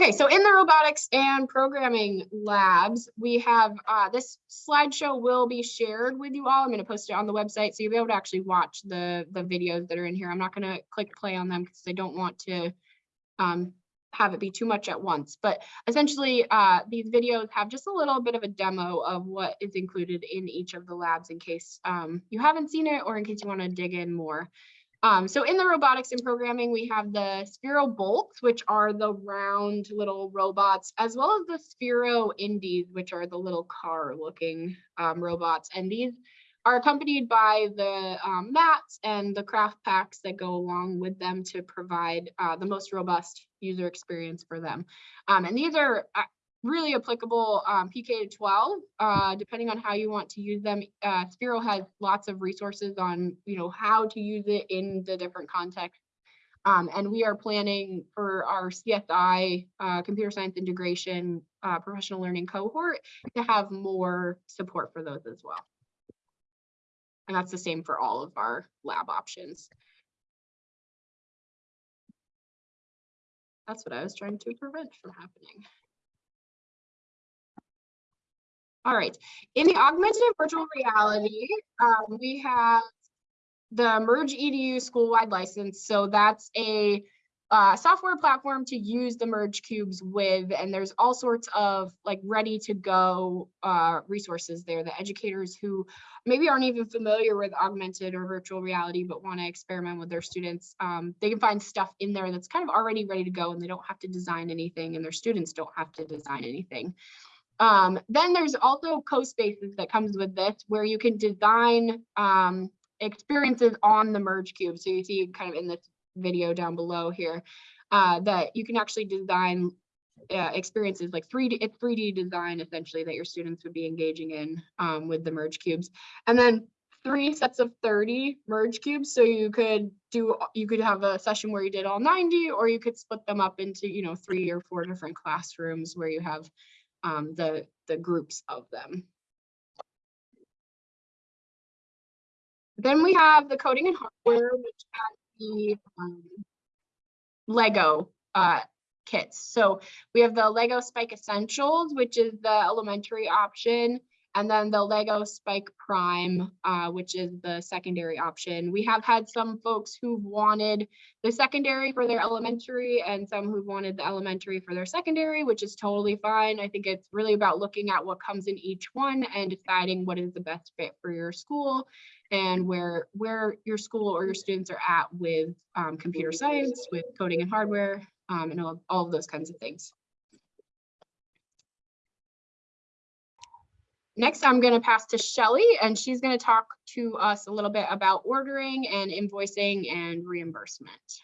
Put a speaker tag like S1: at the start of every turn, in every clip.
S1: Okay, so in the robotics and programming labs, we have uh, this slideshow will be shared with you all. I'm going to post it on the website so you'll be able to actually watch the, the videos that are in here. I'm not going to click play on them because I don't want to um, have it be too much at once. But essentially, uh, these videos have just a little bit of a demo of what is included in each of the labs in case um, you haven't seen it or in case you want to dig in more. Um, so in the robotics and programming, we have the Sphero bolts, which are the round little robots, as well as the Sphero indis, which are the little car looking um, robots. And these are accompanied by the um, mats and the craft packs that go along with them to provide uh, the most robust user experience for them. Um, and these are uh, really applicable um, PK to 12, uh, depending on how you want to use them. Uh, Sphero has lots of resources on, you know, how to use it in the different contexts. Um, and we are planning for our CSI uh, computer science integration uh, professional learning cohort to have more support for those as well. And that's the same for all of our lab options. That's what I was trying to prevent from happening. All right, in the augmented and virtual reality, um, we have the Merge EDU school-wide license. So that's a uh, software platform to use the Merge cubes with, and there's all sorts of like ready to go uh, resources there. The educators who maybe aren't even familiar with augmented or virtual reality, but want to experiment with their students, um, they can find stuff in there that's kind of already ready to go and they don't have to design anything and their students don't have to design anything. Um, then there's also CoSpaces that comes with this where you can design um, experiences on the merge cube. So you see kind of in this video down below here uh, that you can actually design uh, experiences like 3D, it's 3D design essentially that your students would be engaging in um, with the merge cubes. And then three sets of 30 merge cubes. So you could do, you could have a session where you did all 90 or you could split them up into, you know, three or four different classrooms where you have um, the, the groups of them. Then we have the coding and hardware, which has the um, Lego uh, kits. So we have the Lego Spike Essentials, which is the elementary option and then the Lego Spike Prime, uh, which is the secondary option. We have had some folks who've wanted the secondary for their elementary and some who've wanted the elementary for their secondary, which is totally fine. I think it's really about looking at what comes in each one and deciding what is the best fit for your school and where where your school or your students are at with um, computer science, with coding and hardware, um, and all, all of those kinds of things. Next, I'm going to pass to Shelly, and she's going to talk to us a little bit about ordering and invoicing and reimbursement.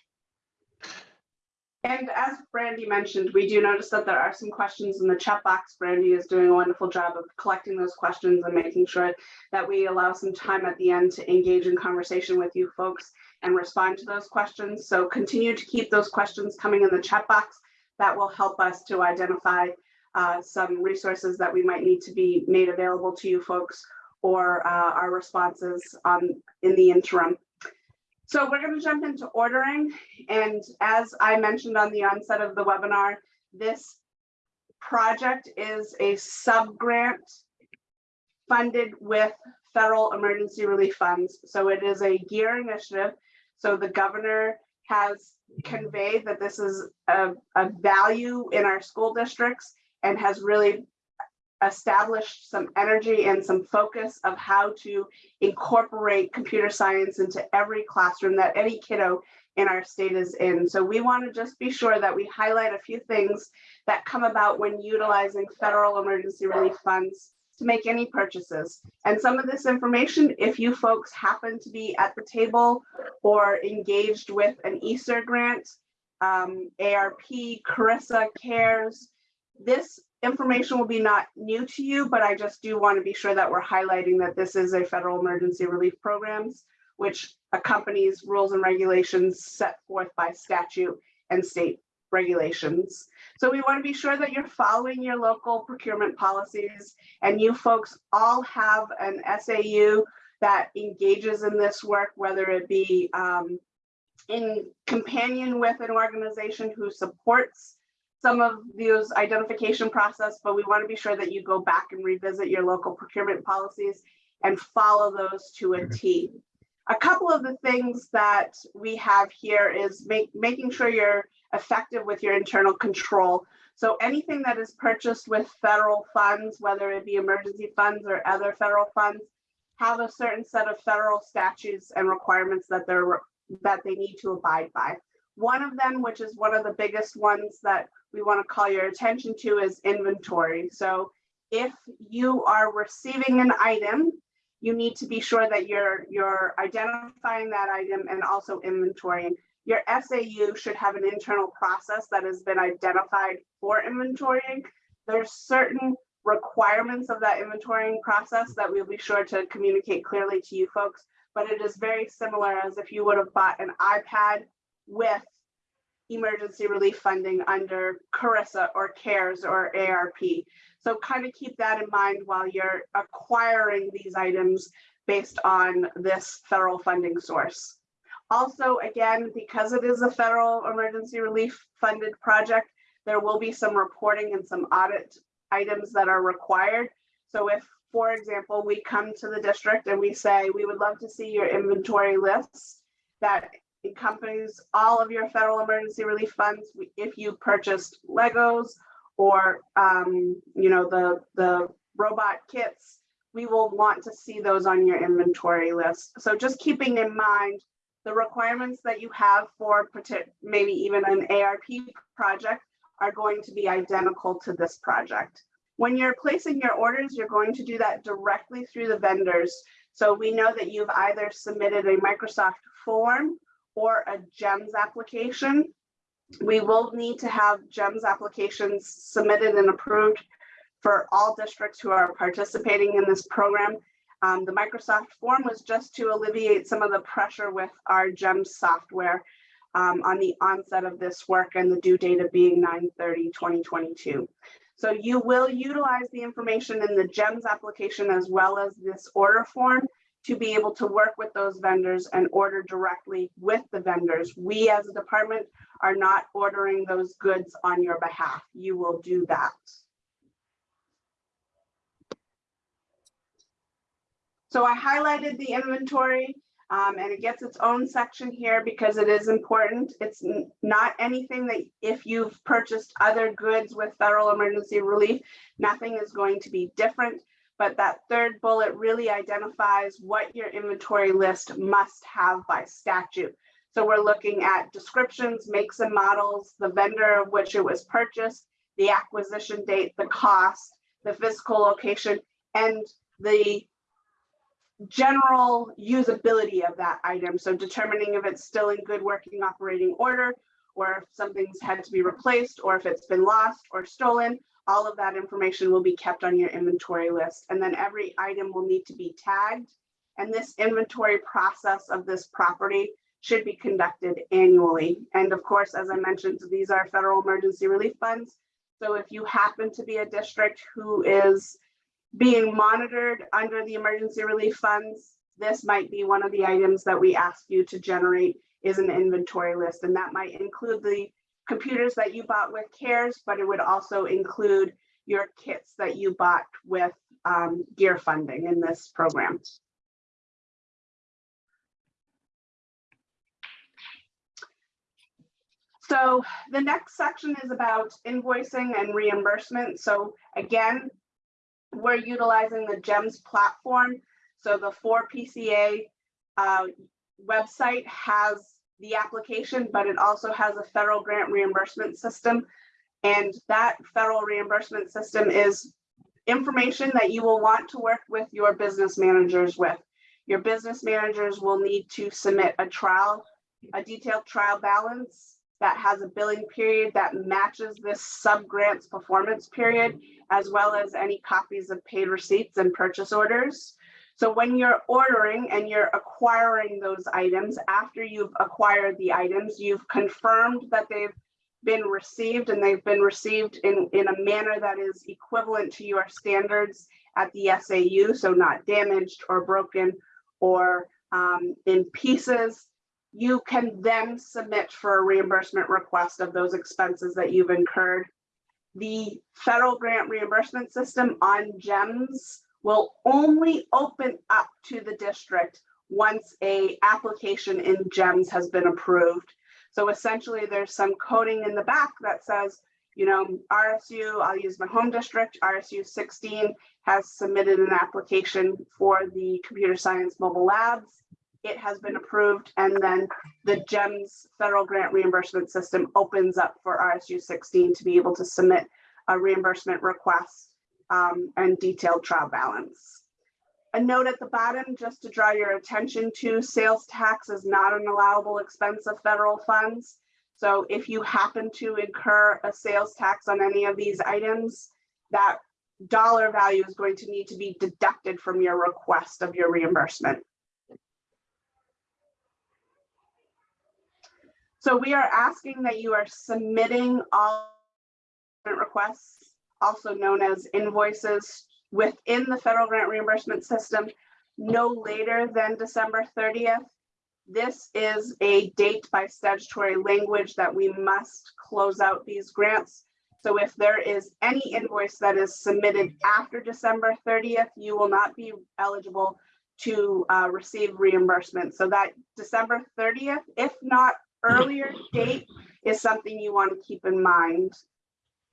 S2: And as Brandy mentioned, we do notice that there are some questions in the chat box. Brandy is doing a wonderful job of collecting those questions and making sure that we allow some time at the end to engage in conversation with you folks and respond to those questions. So continue to keep those questions coming in the chat box. That will help us to identify uh, some resources that we might need to be made available to you folks or uh, our responses on in the interim. So we're going to jump into ordering. And as I mentioned on the onset of the webinar, this project is a sub-grant funded with federal emergency relief funds. So it is a GEAR initiative. So the governor has conveyed that this is a, a value in our school districts and has really established some energy and some focus of how to incorporate computer science into every classroom that any kiddo in our state is in. So we want to just be sure that we highlight a few things that come about when utilizing federal emergency relief funds to make any purchases. And some of this information, if you folks happen to be at the table or engaged with an ESSER grant, um, ARP, CRRSA, CARES, this information will be not new to you, but I just do want to be sure that we're highlighting that this is a federal emergency relief programs, which accompanies rules and regulations set forth by statute and state regulations. So we want to be sure that you're following your local procurement policies and you folks all have an SAU that engages in this work, whether it be um, in companion with an organization who supports some of those identification process, but we want to be sure that you go back and revisit your local procurement policies and follow those to a T. A couple of the things that we have here is make, making sure you're effective with your internal control. So anything that is purchased with federal funds, whether it be emergency funds or other federal funds, have a certain set of federal statutes and requirements that they're that they need to abide by. One of them, which is one of the biggest ones that we want to call your attention to is inventory. So if you are receiving an item, you need to be sure that you're you're identifying that item and also inventorying. Your SAU should have an internal process that has been identified for inventorying. There's certain requirements of that inventorying process that we'll be sure to communicate clearly to you folks, but it is very similar as if you would have bought an iPad with emergency relief funding under CRRSA or CARES or ARP. So kind of keep that in mind while you're acquiring these items based on this federal funding source. Also, again, because it is a federal emergency relief funded project, there will be some reporting and some audit items that are required. So if, for example, we come to the district and we say, we would love to see your inventory lists that encompasses all of your federal emergency relief funds, if you purchased Legos or, um, you know, the, the robot kits, we will want to see those on your inventory list. So just keeping in mind the requirements that you have for maybe even an ARP project are going to be identical to this project. When you're placing your orders, you're going to do that directly through the vendors. So we know that you've either submitted a Microsoft form or a GEMS application. We will need to have GEMS applications submitted and approved for all districts who are participating in this program. Um, the Microsoft form was just to alleviate some of the pressure with our GEMS software um, on the onset of this work and the due date of being 9-30-2022. So you will utilize the information in the GEMS application as well as this order form to be able to work with those vendors and order directly with the vendors. We as a department are not ordering those goods on your behalf. You will do that. So I highlighted the inventory um, and it gets its own section here because it is important. It's not anything that if you've purchased other goods with federal emergency relief, nothing is going to be different. But that third bullet really identifies what your inventory list must have by statute. So we're looking at descriptions, makes and models, the vendor of which it was purchased, the acquisition date, the cost, the physical location, and the general usability of that item. So determining if it's still in good working operating order, or if something's had to be replaced, or if it's been lost or stolen, all of that information will be kept on your inventory list. And then every item will need to be tagged. And this inventory process of this property should be conducted annually. And of course, as I mentioned, these are federal emergency relief funds. So if you happen to be a district who is being monitored under the emergency relief funds, this might be one of the items that we ask you to generate is an inventory list. And that might include the computers that you bought with CARES, but it would also include your kits that you bought with um, gear funding in this program. So the next section is about invoicing and reimbursement. So again, we're utilizing the GEMS platform. So the 4PCA uh, website has the application, but it also has a federal grant reimbursement system. And that federal reimbursement system is information that you will want to work with your business managers with. Your business managers will need to submit a trial, a detailed trial balance that has a billing period that matches this sub-grants performance period, as well as any copies of paid receipts and purchase orders. So when you're ordering and you're acquiring those items, after you've acquired the items, you've confirmed that they've been received and they've been received in, in a manner that is equivalent to your standards at the SAU, so not damaged or broken or um, in pieces you can then submit for a reimbursement request of those expenses that you've incurred. The federal grant reimbursement system on GEMS will only open up to the district once a application in GEMS has been approved. So essentially, there's some coding in the back that says, you know, RSU, I'll use my home district, RSU 16 has submitted an application for the computer science mobile labs. It has been approved, and then the GEMS federal grant reimbursement system opens up for RSU 16 to be able to submit a reimbursement request um, and detailed trial balance. A note at the bottom, just to draw your attention to, sales tax is not an allowable expense of federal funds. So if you happen to incur a sales tax on any of these items, that dollar value is going to need to be deducted from your request of your reimbursement. So we are asking that you are submitting all requests, also known as invoices, within the federal grant reimbursement system no later than December 30th. This is a date by statutory language that we must close out these grants. So if there is any invoice that is submitted after December 30th, you will not be eligible to uh, receive reimbursement. So that December 30th, if not earlier date is something you want to keep in mind.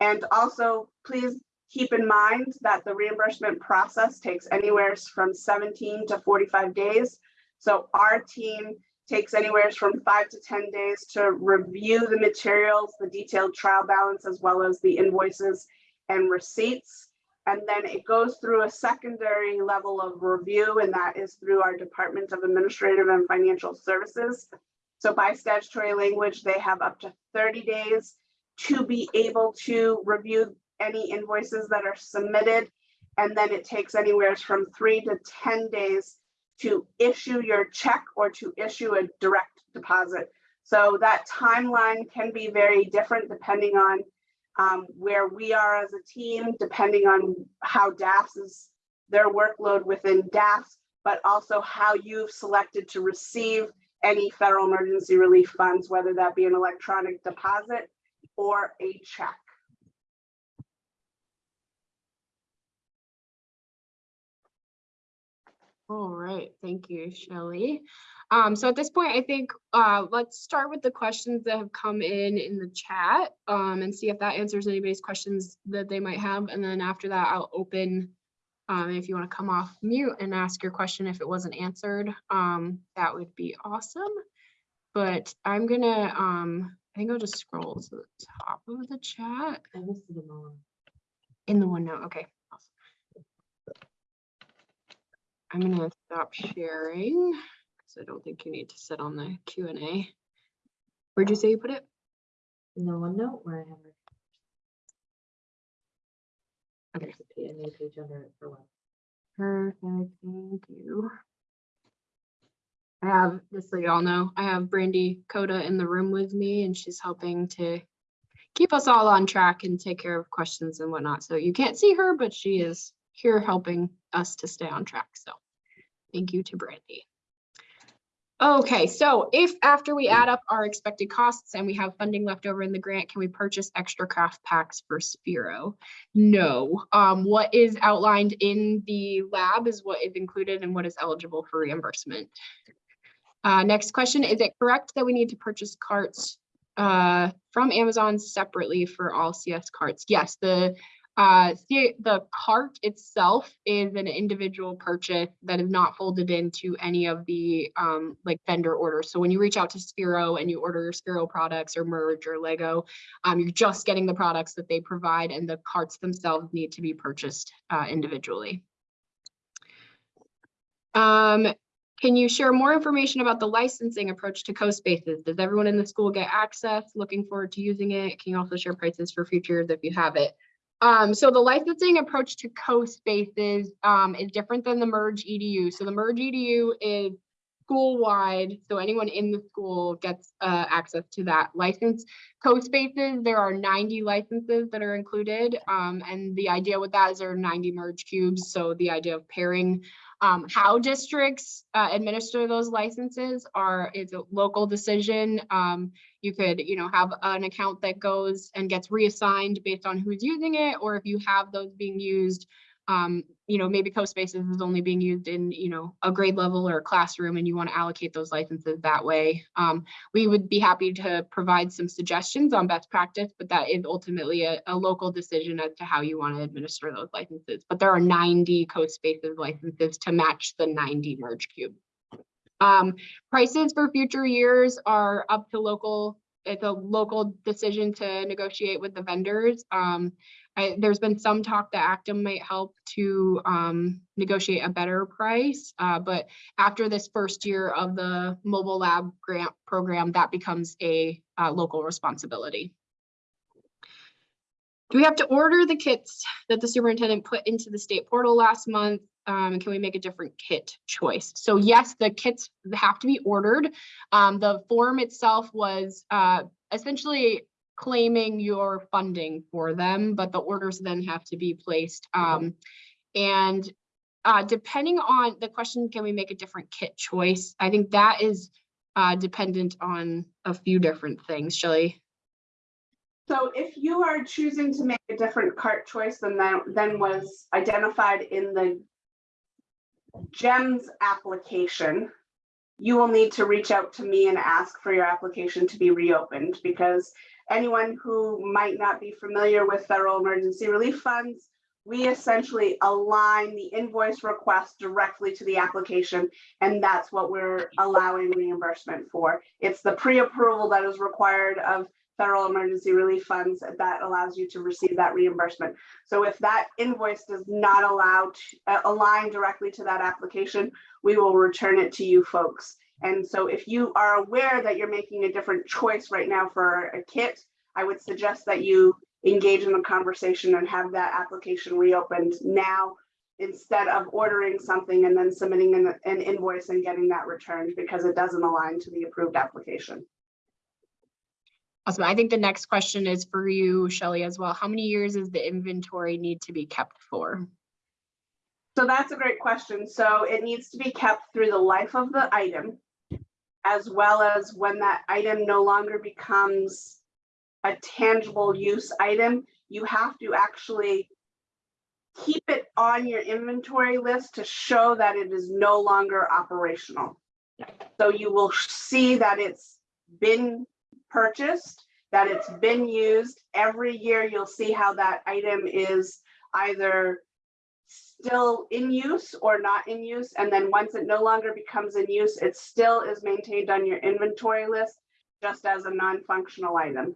S2: And also, please keep in mind that the reimbursement process takes anywhere from 17 to 45 days. So our team takes anywhere from five to 10 days to review the materials, the detailed trial balance, as well as the invoices and receipts. And then it goes through a secondary level of review, and that is through our Department of Administrative and Financial Services. So by statutory language, they have up to 30 days to be able to review any invoices that are submitted. And then it takes anywhere from three to 10 days to issue your check or to issue a direct deposit. So that timeline can be very different depending on um, where we are as a team, depending on how DAS is their workload within DAS, but also how you've selected to receive any federal emergency relief funds, whether that be an electronic deposit or a check.
S1: All right, thank you, Shelley. Um, so at this point, I think, uh, let's start with the questions that have come in in the chat, um, and see if that answers anybody's questions that they might have. And then after that, I'll open, um, if you want to come off mute and ask your question if it wasn't answered, um, that would be awesome. But I'm gonna, um, I think I'll just scroll to the top of the chat
S3: I listed them all.
S1: in the OneNote. Okay. awesome. I'm gonna stop sharing because I don't think you need to sit on the Q and A. Where'd you say you put it?
S3: In the OneNote where I have. it.
S1: Okay.
S3: There's a P- a new page under it for what?
S1: Perfect, thank you. I have, just so y'all know, I have Brandy Coda in the room with me and she's helping to keep us all on track and take care of questions and whatnot. So you can't see her, but she is here helping us to stay on track. So thank you to Brandy. Okay, so if after we add up our expected costs and we have funding left over in the grant, can we purchase extra craft packs for Sphero? No, um, what is outlined in the lab is what is included and what is eligible for reimbursement. Uh, next question, is it correct that we need to purchase carts uh, from Amazon separately for all CS carts? Yes, the uh, the, cart itself is an individual purchase that is not folded into any of the um, like vendor orders. So when you reach out to Sphero and you order your Sphero products or Merge or Lego, um, you're just getting the products that they provide and the carts themselves need to be purchased uh, individually. Um, can you share more information about the licensing approach to CoSpaces? Does everyone in the school get access? Looking forward to using it. Can you also share prices for futures if you have it? Um, so the licensing approach to CoSpaces um, is different than the Merge EDU. So the Merge EDU is school-wide, so anyone in the school gets uh, access to that license. CoSpaces, there are 90 licenses that are included, um, and the idea with that is there are 90 merge cubes. So the idea of pairing Um, how districts uh, administer those licenses are, is a local decision. Um, you could, you know, have an account that goes and gets reassigned based on who's using it, or if you have those being used, um, you know, maybe CoSpaces is only being used in, you know, a grade level or a classroom and you want to allocate those licenses that way. Um, we would be happy to provide some suggestions on best practice, but that is ultimately a, a local decision as to how you want to administer those licenses. But there are ninety CoSpaces licenses to match the ninety merge cube. Um, prices for future years are up to local, it's a local decision to negotiate with the vendors. Um, I, there's been some talk that ACTEM might help to um, negotiate a better price, uh, but after this first year of the mobile lab grant program, that becomes a uh, local responsibility. Do we have to order the kits that the superintendent put into the state portal last month? Um, can we make a different kit choice? So yes, the kits have to be ordered. Um, the form itself was uh, essentially claiming your funding for them, but the orders then have to be placed. Um, and uh, depending on the question, can we make a different kit choice? I think that is uh, dependent on a few different things. Shelley?
S2: So if you are choosing to make a different cart choice than that, than was identified in the GEMS application, you will need to reach out to me and ask for your application to be reopened because anyone who might not be familiar with federal emergency relief funds, we essentially align the invoice request directly to the application, and that's what we're allowing reimbursement for. It's the pre-approval that is required of federal emergency relief funds that allows you to receive that reimbursement. So if that invoice does not allow to uh, align directly to that application, we will return it to you folks. And so if you are aware that you're making a different choice right now for a kit, I would suggest that you engage in a conversation and have that application reopened now instead of ordering something and then submitting an, an invoice and getting that returned because it doesn't align to the approved application.
S1: Awesome. I think the next question is for you, Shelly, as well. How many years does the inventory need to be kept for?
S2: So that's a great question. So it needs to be kept through the life of the item, as well as when that item no longer becomes a tangible use item, you have to actually keep it on your inventory list to show that it is no longer operational. So you will see that it's been purchased, that it's been used. Every year you'll see how that item is either still in use or not in use. And then once it no longer becomes in use, it still is maintained on your inventory list just as a non-functional item.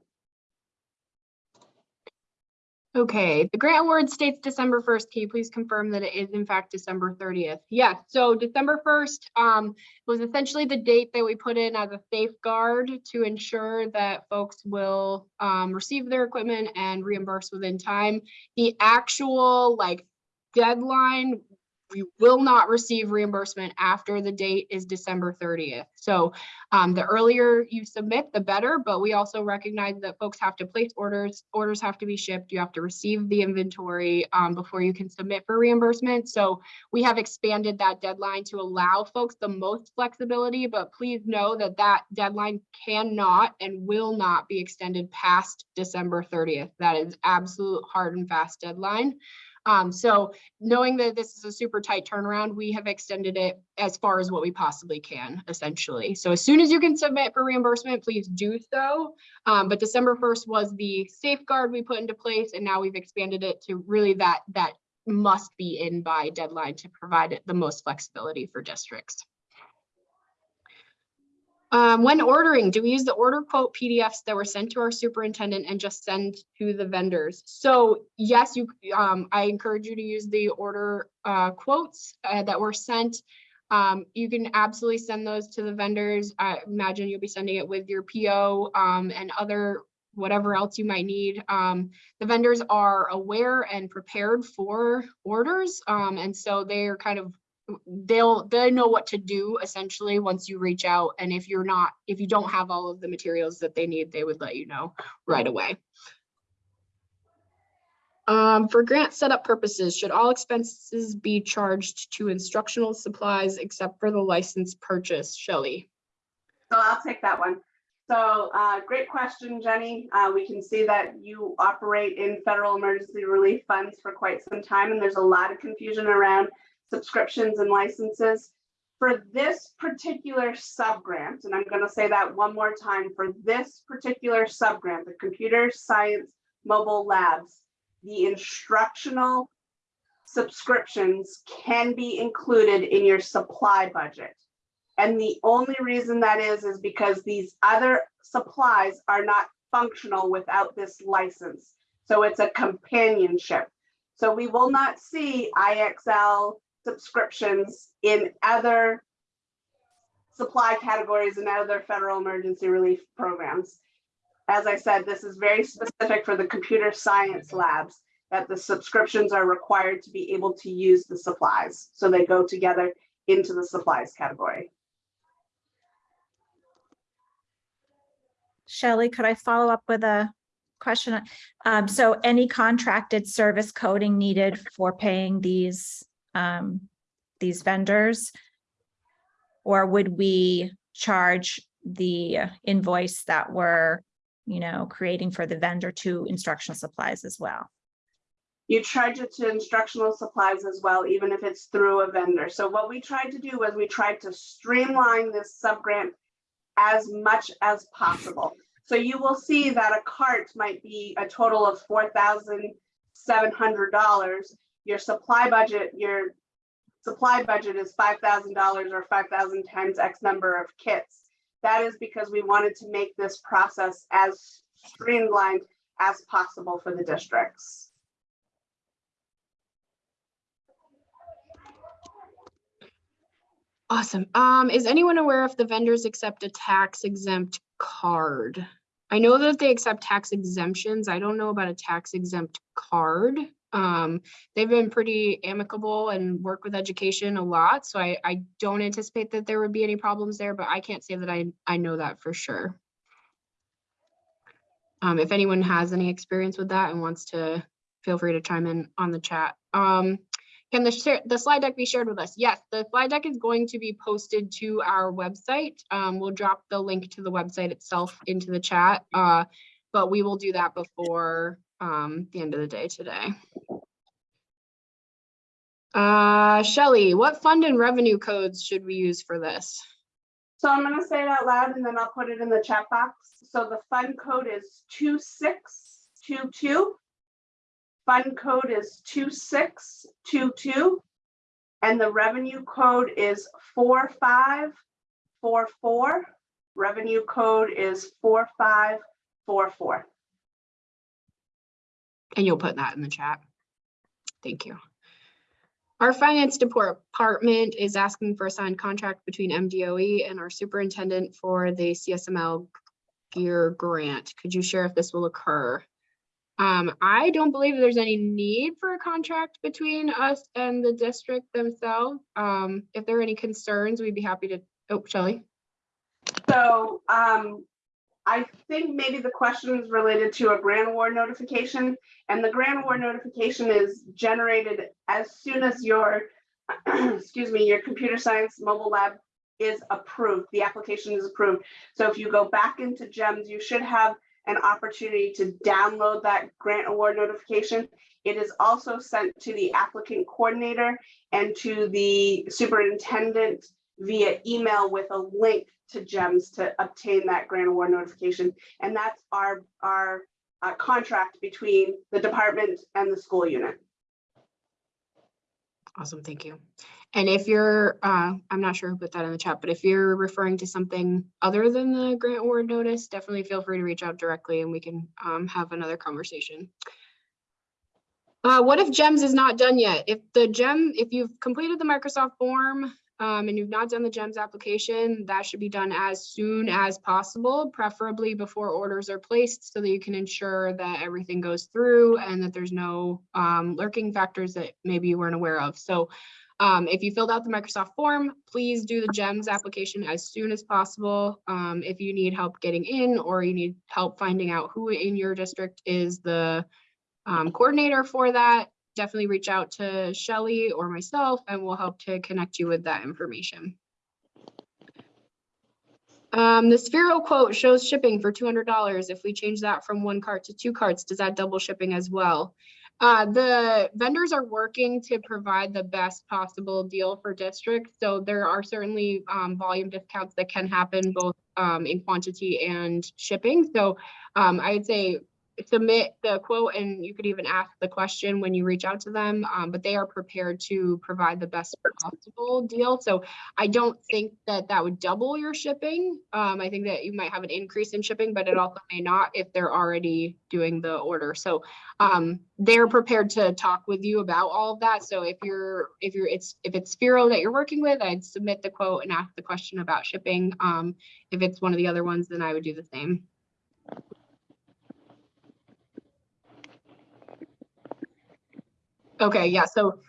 S1: Okay, the grant award states December first. Can you please confirm that it is in fact December thirtieth? Yes, so December first um was essentially the date that we put in as a safeguard to ensure that folks will um receive their equipment and reimburse within time. The actual like deadline, we will not receive reimbursement after the date is December thirtieth. So um, the earlier you submit, the better, but we also recognize that folks have to place orders, orders have to be shipped, you have to receive the inventory um, before you can submit for reimbursement. So we have expanded that deadline to allow folks the most flexibility, but please know that that deadline cannot and will not be extended past December thirtieth. That is absolute hard and fast deadline. Um, so knowing that this is a super tight turnaround, we have extended it as far as what we possibly can, essentially. So as soon as you can submit for reimbursement, please do so. Um, but December 1st was the safeguard we put into place, and now we've expanded it to really that that must be in by deadline to provide the most flexibility for districts. Um, when ordering, do we use the order quote PDFs that were sent to our superintendent and just send to the vendors? So yes, you, um, I encourage you to use the order uh, quotes uh, that were sent. Um, you can absolutely send those to the vendors. I imagine you'll be sending it with your PO um, and other whatever else you might need. Um, the vendors are aware and prepared for orders. Um, and so they're kind of they'll they know what to do essentially once you reach out and if you're not if you don't have all of the materials that they need they would let you know right away Um, for grant setup purposes, should all expenses be charged to instructional supplies except for the license purchase? Shelley?
S2: So I'll take that one. So, uh, great question, Jenny. Uh, we can see that you operate in federal emergency relief funds for quite some time, and there's a lot of confusion around subscriptions and licenses. For this particular subgrant, and I'm gonna say that one more time, for this particular subgrant, the Computer Science Mobile Labs, the instructional subscriptions can be included in your supply budget. And the only reason that is, is because these other supplies are not functional without this license. So it's a companionship. So we will not see IXL subscriptions in other supply categories and other federal emergency relief programs. As I said, this is very specific for the computer science labs that the subscriptions are required to be able to use the supplies. So they go together into the supplies category.
S4: Shelley, could I follow up with a question? Um, so any contracted service coding needed for paying these, um, these vendors? Or would we charge the invoice that we're, you know, creating for the vendor to instructional supplies as well?
S2: you charge it to instructional supplies as well, even if it's through a vendor. So what we tried to do was we tried to streamline this subgrant as much as possible. So you will see that a cart might be a total of $4,700 your supply budget, your supply budget is five thousand dollars or five thousand times X number of kits. That is because we wanted to make this process as streamlined as possible for the districts.
S1: Awesome. Um, is anyone aware if the vendors accept a tax exempt card? I know that they accept tax exemptions. I don't know about a tax exempt card. Um, they've been pretty amicable and work with education a lot, so I, I don't anticipate that there would be any problems there, but I can't say that I, I know that for sure. Um, if anyone has any experience with that and wants to, feel free to chime in on the chat. Um, can the share, the slide deck be shared with us? Yes, the slide deck is going to be posted to our website. Um, we'll drop the link to the website itself into the chat. Uh, but we will do that before um, the end of the day today. Uh, Shelley, what fund and revenue codes should we use for this?
S2: So I'm gonna say it out loud and then I'll put it in the chat box. So the fund code is two six two two. Fund code is two six two two. And the revenue code is four five four four. Revenue code is four five four four.
S1: And you'll put that in the chat. Thank you. Our finance department is asking for a signed contract between MDOE and our superintendent for the CSML gear grant. Could you share if this will occur? Um, I don't believe there's any need for a contract between us and the district themselves. Um, if there are any concerns, we'd be happy to, oh, Shelley?
S2: So um, I think maybe the question is related to a grant award notification. And the grant award notification is generated as soon as your, excuse me, your computer science mobile lab is approved, the application is approved. So if you go back into GEMS, you should have an opportunity to download that grant award notification. It is also sent to the applicant coordinator and to the superintendent via email with a link to GEMS to obtain that grant award notification. And that's our, our uh, contract between the department and the school unit.
S1: Awesome, thank you. And if you're, uh, I'm not sure who put that in the chat, but if you're referring to something other than the grant award notice, definitely feel free to reach out directly and we can um, have another conversation. Uh, what if GEMS is not done yet? If the GEM, if you've completed the Microsoft form um, and you've not done the GEMS application, that should be done as soon as possible, preferably before orders are placed so that you can ensure that everything goes through and that there's no um, lurking factors that maybe you weren't aware of. So um, if you filled out the Microsoft form, please do the GEMS application as soon as possible. Um, if you need help getting in or you need help finding out who in your district is the um, coordinator for that, definitely reach out to Shelly or myself and we'll help to connect you with that information. Um, the Sphero quote shows shipping for two hundred dollars. If we change that from one cart to two carts, does that double shipping as well? Uh, the vendors are working to provide the best possible deal for districts. So there are certainly, um, volume discounts that can happen both, um, in quantity and shipping. So, um, I would say submit the quote and you could even ask the question when you reach out to them, um, but they are prepared to provide the best possible deal. So I don't think that that would double your shipping. Um, I think that you might have an increase in shipping, but it also may not if they're already doing the order. So um, they're prepared to talk with you about all of that. So if you're, if you're, it's, if it's Sphero that you're working with, I'd submit the quote and ask the question about shipping. Um, if it's one of the other ones, then I would do the same. Okay, yeah, so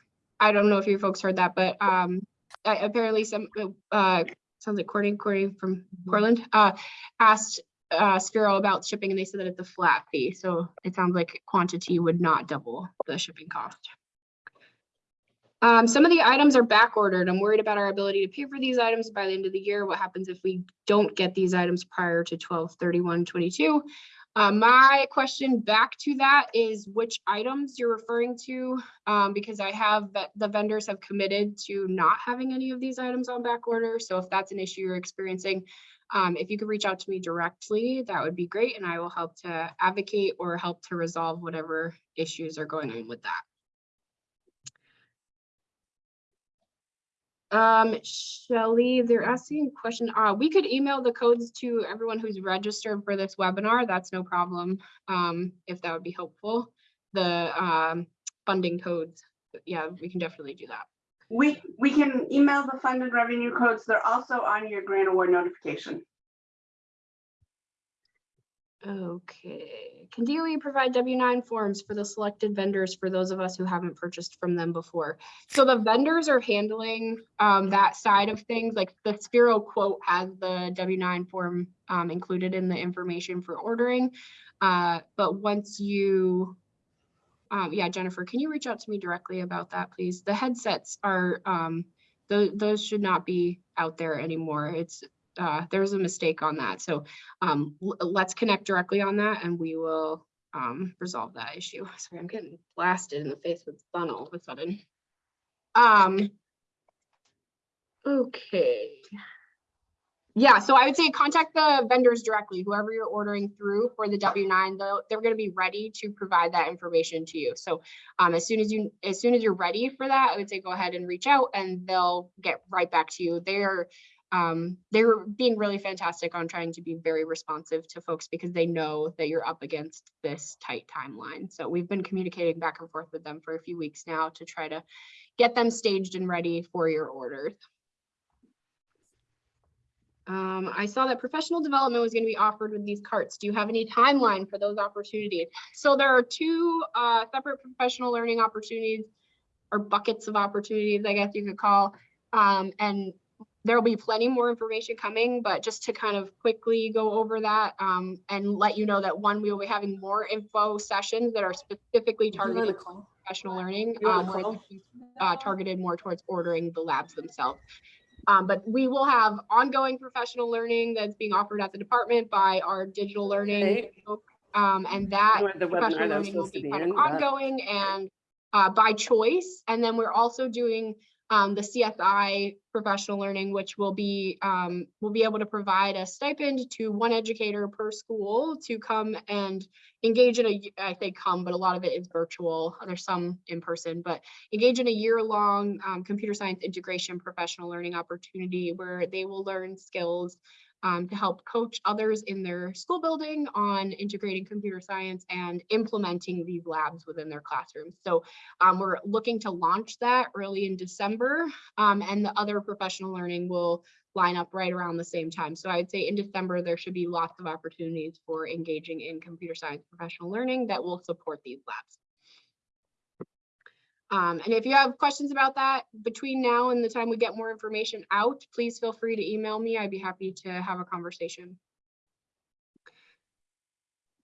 S1: I don't know if you folks heard that, but um, a- apparently some, uh, sounds like Courtney, Courtney from Portland, uh, asked uh, Sphero about shipping and they said that it's a flat fee. So it sounds like quantity would not double the shipping cost. Um, some of the items are back ordered. I'm worried about our ability to pay for these items by the end of the year. What happens if we don't get these items prior to 12 31 22? Uh, my question back to that is which items you're referring to, um, because I have, ve- the vendors have committed to not having any of these items on back order. So if that's an issue you're experiencing, um, if you could reach out to me directly, that would be great, and I will help to advocate or help to resolve whatever issues are going on with that. Um, Shelley, they're asking a question, uh, we could email the codes to everyone who's registered for this webinar, that's no problem. Um, if that would be helpful, the, um, funding codes, yeah, we can definitely do that.
S2: We, we can email the funded revenue codes. They're also on your grant award notification.
S1: Okay, can DOE provide W nine forms for the selected vendors for those of us who haven't purchased from them before? So the vendors are handling um that side of things, like the Sphero quote has the W nine form um included in the information for ordering. Uh, but once you um, yeah, Jennifer, can you reach out to me directly about that, please? The headsets are um, tho- those should not be out there anymore. It's uh, there's a mistake on that. So um, let's connect directly on that and we will um, resolve that issue. Sorry, I'm getting blasted in the face with sun all of a sudden. Um, okay. Yeah, so I would say contact the vendors directly, whoever you're ordering through for the W9, they'll, they're gonna be ready to provide that information to you. So um, as soon as you, as soon as you're ready for that, I would say go ahead and reach out and they'll get right back to you. They're um, they're being really fantastic on trying to be very responsive to folks because they know that you're up against this tight timeline. So we've been communicating back and forth with them for a few weeks now to try to get them staged and ready for your orders. Um, I saw that professional development was going to be offered with these carts. Do you have any timeline for those opportunities? So there are two uh, separate professional learning opportunities or buckets of opportunities, I guess you could call. Um, and there will be plenty more information coming, but just to kind of quickly go over that um, and let you know that one, we will be having more info sessions that are specifically targeted for professional learning. Um, where it's, uh, targeted more towards ordering the labs themselves. Um, but we will have ongoing professional learning that's being offered at the department by our digital learning.
S5: Okay.
S1: Um, and that
S5: the
S1: professional
S5: webinar that
S1: learning will be
S5: be
S1: kind
S5: in.
S1: of
S5: but-
S1: ongoing and uh, by choice. And then we're also doing um, the CSI professional learning, which will be um, will be able to provide a stipend to one educator per school to come and engage in a I say come, but a lot of it is virtual. There's some in person, but engage in a year-long um, computer science integration professional learning opportunity where they will learn skills um, to help coach others in their school building on integrating computer science and implementing these labs within their classrooms. So um, we're looking to launch that early in December, um, and the other professional learning will line up right around the same time. So I'd say in December, there should be lots of opportunities for engaging in computer science professional learning that will support these labs. Um, and if you have questions about that between now and the time we get more information out, please feel free to email me. I'd be happy to have a conversation.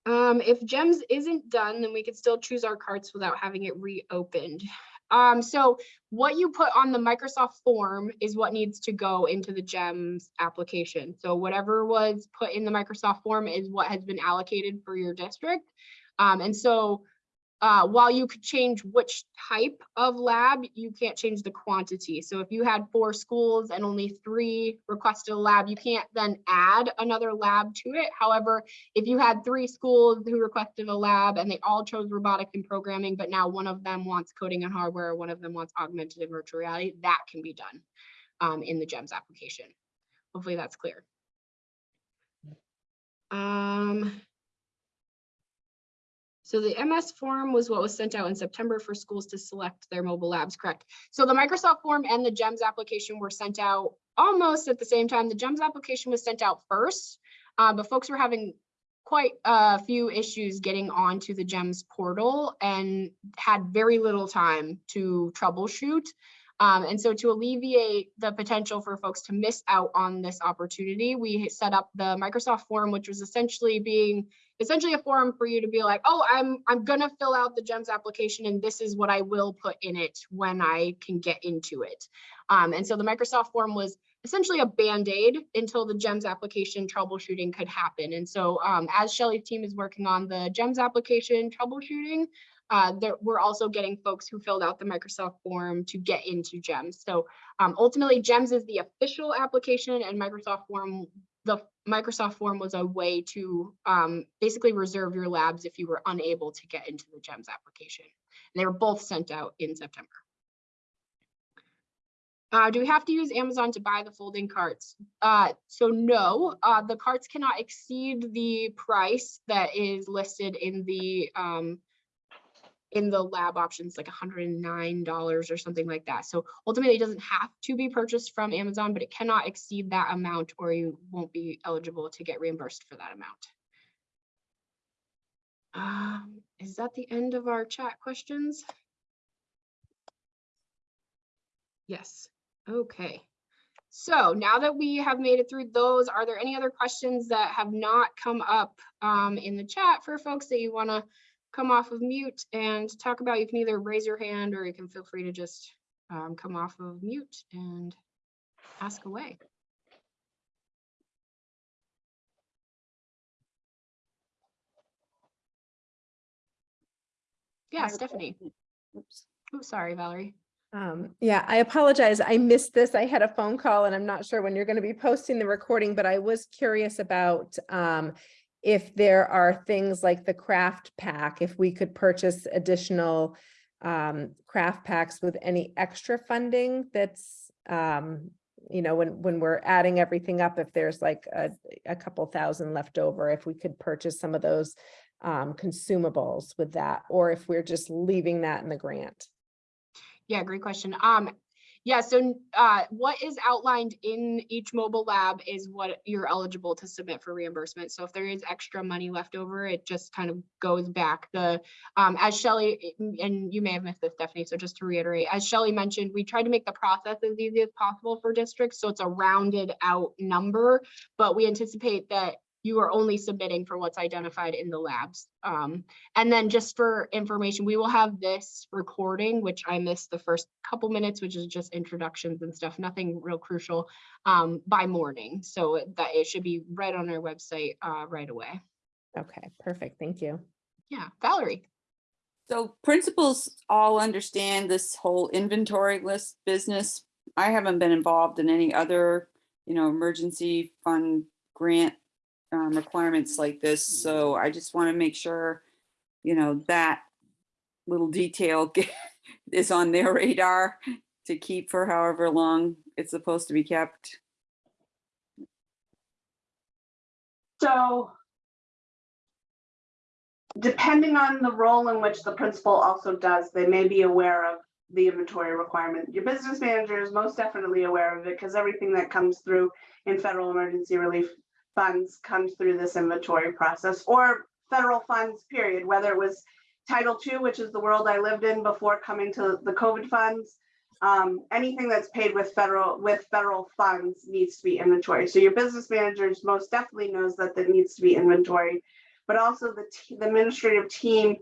S1: Um, if GEMS isn't done, then we could still choose our carts without having it reopened. Um, so what you put on the Microsoft form is what needs to go into the GEMS application. So whatever was put in the Microsoft form is what has been allocated for your district. Um, and so uh, while you could change which type of lab, you can't change the quantity. So if you had four schools and only three requested a lab, you can't then add another lab to it. However, if you had three schools who requested a lab and they all chose robotics and programming, but now one of them wants coding and hardware, one of them wants augmented and virtual reality, that can be done um, in the GEMS application. Hopefully that's clear. Um, so the MS form was what was sent out in September for schools to select their mobile labs, correct? So the Microsoft form and the GEMS application were sent out almost at the same time. The GEMS application was sent out first, uh, but folks were having quite a few issues getting onto the GEMS portal and had very little time to troubleshoot. Um, and so to alleviate the potential for folks to miss out on this opportunity, we set up the Microsoft form, which was essentially being essentially a forum for you to be like, oh, I'm I'm gonna fill out the GEMS application and this is what I will put in it when I can get into it. Um, and so the Microsoft form was essentially a band-aid until the GEMS application troubleshooting could happen. And so um, as Shelly's team is working on the GEMS application troubleshooting, uh, there, we're also getting folks who filled out the Microsoft form to get into GEMS. So um, ultimately, GEMS is the official application and Microsoft form, the Microsoft form was a way to um, basically reserve your labs if you were unable to get into the GEMS application. And they were both sent out in September. Uh, do we have to use Amazon to buy the folding carts? Uh, so no, uh, the carts cannot exceed the price that is listed in the um, in the lab options, like $109 or something like that. So ultimately, it doesn't have to be purchased from Amazon, but it cannot exceed that amount or you won't be eligible to get reimbursed for that amount. Um, is that the end of our chat questions? Yes. Okay. So now that we have made it through those, are there any other questions that have not come up um, in the chat for folks that you want to come off of mute and talk about? You can either raise your hand or you can feel free to just um, come off of mute and ask away. Yeah, Stephanie.
S5: Oops.
S1: Oh, sorry, Valerie.
S5: Um, yeah, I apologize. I missed this. I had a phone call and I'm not sure when you're going to be posting the recording, but I was curious about um, if there are things like the craft pack, if we could purchase additional um, craft packs with any extra funding that's, um, you know, when, when we're adding everything up, if there's like a, a couple thousand left over, if we could purchase some of those um, consumables with that, or if we're just leaving that in the grant.
S1: Yeah, great question. Um, yeah, so uh, what is outlined in each mobile lab is what you're eligible to submit for reimbursement. So if there is extra money left over, it just kind of goes back. The um, as Shelly and you may have missed this, Stephanie. So just to reiterate, as Shelly mentioned, we tried to make the process as easy as possible for districts, so it's a rounded out number. But we anticipate that you are only submitting for what's identified in the labs. Um, and then just for information, we will have this recording, which I missed the first couple minutes, which is just introductions and stuff, nothing real crucial, um, by morning. So that it should be right on our website uh, right away.
S5: Okay, perfect. Thank you.
S1: Yeah, Valerie.
S6: So principals all understand this whole inventory list business. I haven't been involved in any other, you know, emergency fund grant um, requirements like this. So I just want to make sure, you know, that little detail is on their radar to keep for however long it's supposed to be kept.
S2: So depending on the role in which the principal also does, they may be aware of the inventory requirement. Your business manager is most definitely aware of it because everything that comes through in federal emergency relief funds comes through this inventory process or federal funds, period, whether it was Title II, which is the world I lived in before coming to the COVID funds. Um, anything that's paid with federal with federal funds needs to be inventory. So your business managers most definitely knows that there needs to be inventory. but also the, the administrative team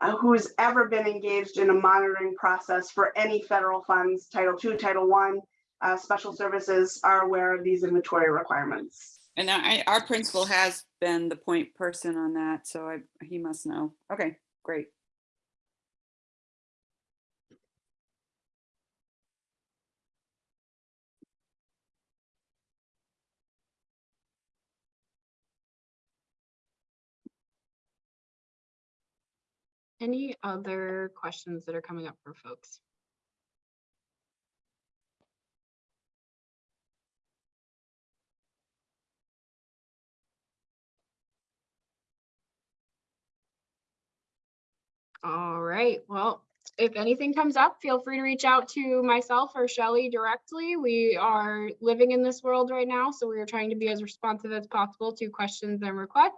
S2: uh, who's ever been engaged in a monitoring process for any federal funds, Title II, Title I, uh, special services are aware of these inventory requirements.
S6: And I, our principal has been the point person on that, so I, he must know. Okay, great.
S1: Any other questions that are coming up for folks? All right, well, if anything comes up, feel free to reach out to myself or Shelley directly. We are living in this world right now, so we are trying to be as responsive as possible to questions and requests.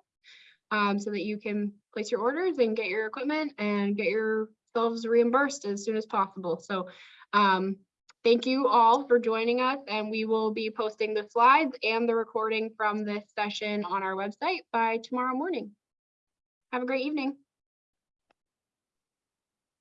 S1: Um, so that you can place your orders and get your equipment and get yourselves reimbursed as soon as possible. So um, thank you all for joining us and we will be posting the slides and the recording from this session on our website by tomorrow morning. Have a great evening.